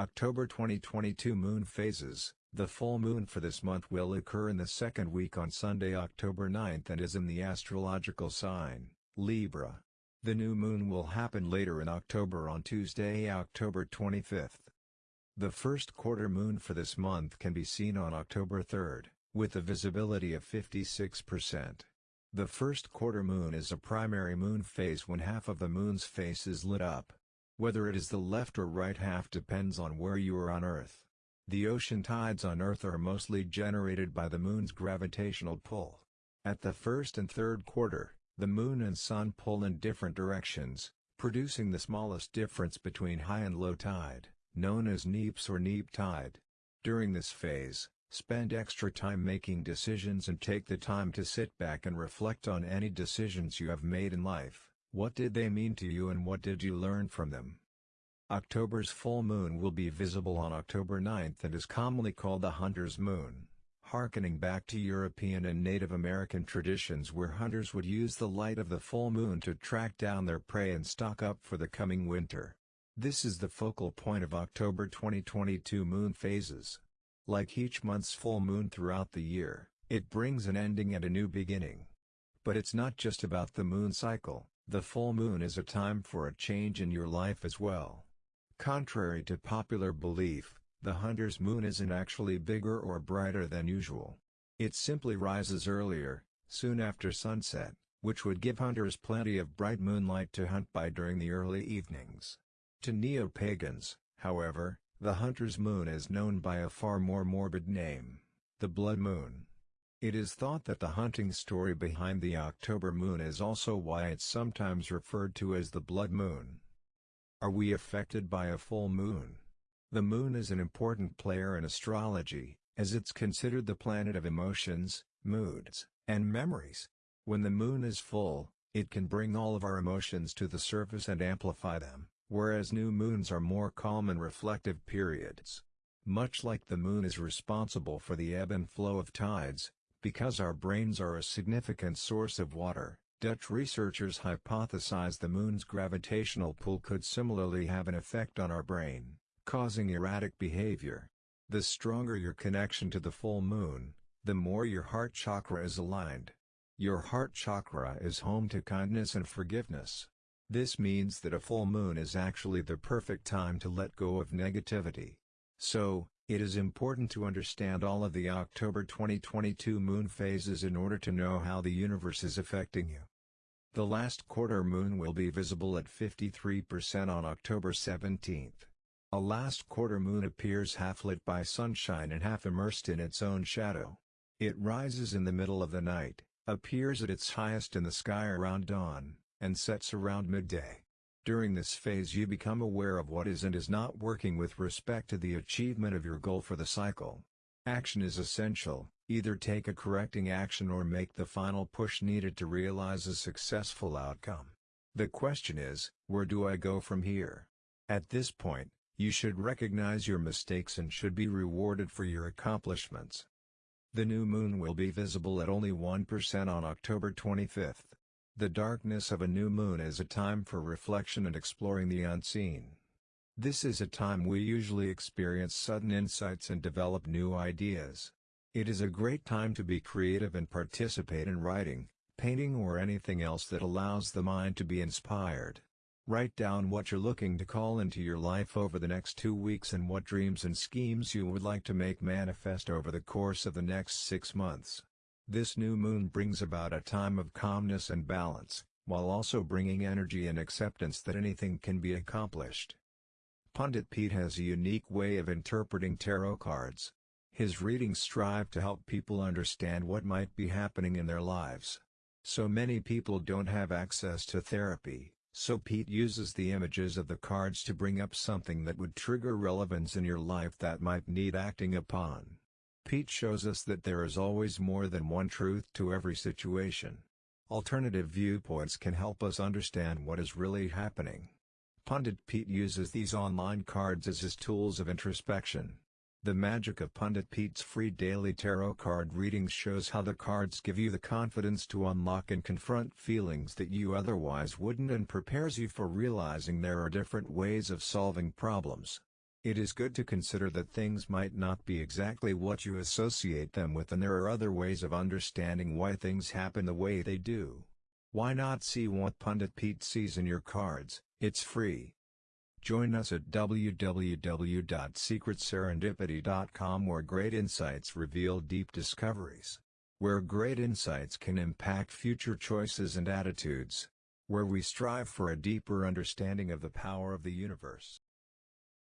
October 2022 Moon Phases The full moon for this month will occur in the second week on Sunday October 9th and is in the astrological sign, Libra. The new moon will happen later in October on Tuesday October 25th. The first quarter moon for this month can be seen on October 3rd, with a visibility of 56%. The first quarter moon is a primary moon phase when half of the moon's face is lit up. Whether it is the left or right half depends on where you are on Earth. The ocean tides on Earth are mostly generated by the moon's gravitational pull. At the first and third quarter, the moon and sun pull in different directions, producing the smallest difference between high and low tide, known as neaps or neap tide. During this phase, spend extra time making decisions and take the time to sit back and reflect on any decisions you have made in life. What did they mean to you and what did you learn from them? October's full moon will be visible on October 9th and is commonly called the Hunter's Moon, harkening back to European and Native American traditions where hunters would use the light of the full moon to track down their prey and stock up for the coming winter. This is the focal point of October 2022 moon phases. Like each month's full moon throughout the year, it brings an ending and a new beginning. But it's not just about the moon cycle. The full moon is a time for a change in your life as well. Contrary to popular belief, the hunter's moon isn't actually bigger or brighter than usual. It simply rises earlier, soon after sunset, which would give hunters plenty of bright moonlight to hunt by during the early evenings. To neo-pagans, however, the hunter's moon is known by a far more morbid name, the blood moon. It is thought that the hunting story behind the October moon is also why it's sometimes referred to as the blood moon. Are we affected by a full moon? The moon is an important player in astrology, as it's considered the planet of emotions, moods, and memories. When the moon is full, it can bring all of our emotions to the surface and amplify them, whereas new moons are more calm and reflective periods. Much like the moon is responsible for the ebb and flow of tides, because our brains are a significant source of water, Dutch researchers hypothesize the moon's gravitational pull could similarly have an effect on our brain, causing erratic behavior. The stronger your connection to the full moon, the more your heart chakra is aligned. Your heart chakra is home to kindness and forgiveness. This means that a full moon is actually the perfect time to let go of negativity. So, it is important to understand all of the October 2022 moon phases in order to know how the universe is affecting you. The last quarter moon will be visible at 53% on October 17th. A last quarter moon appears half lit by sunshine and half immersed in its own shadow. It rises in the middle of the night, appears at its highest in the sky around dawn, and sets around midday. During this phase you become aware of what is and is not working with respect to the achievement of your goal for the cycle. Action is essential, either take a correcting action or make the final push needed to realize a successful outcome. The question is, where do I go from here? At this point, you should recognize your mistakes and should be rewarded for your accomplishments. The new moon will be visible at only 1% on October 25th. The darkness of a new moon is a time for reflection and exploring the unseen. This is a time we usually experience sudden insights and develop new ideas. It is a great time to be creative and participate in writing, painting or anything else that allows the mind to be inspired. Write down what you're looking to call into your life over the next two weeks and what dreams and schemes you would like to make manifest over the course of the next six months. This new moon brings about a time of calmness and balance, while also bringing energy and acceptance that anything can be accomplished. Pundit Pete has a unique way of interpreting tarot cards. His readings strive to help people understand what might be happening in their lives. So many people don't have access to therapy, so Pete uses the images of the cards to bring up something that would trigger relevance in your life that might need acting upon. Pete shows us that there is always more than one truth to every situation. Alternative viewpoints can help us understand what is really happening. Pundit Pete uses these online cards as his tools of introspection. The magic of Pundit Pete's free daily tarot card readings shows how the cards give you the confidence to unlock and confront feelings that you otherwise wouldn't and prepares you for realizing there are different ways of solving problems. It is good to consider that things might not be exactly what you associate them with and there are other ways of understanding why things happen the way they do. Why not see what Pundit Pete sees in your cards, it's free. Join us at www.secretserendipity.com where great insights reveal deep discoveries. Where great insights can impact future choices and attitudes. Where we strive for a deeper understanding of the power of the universe.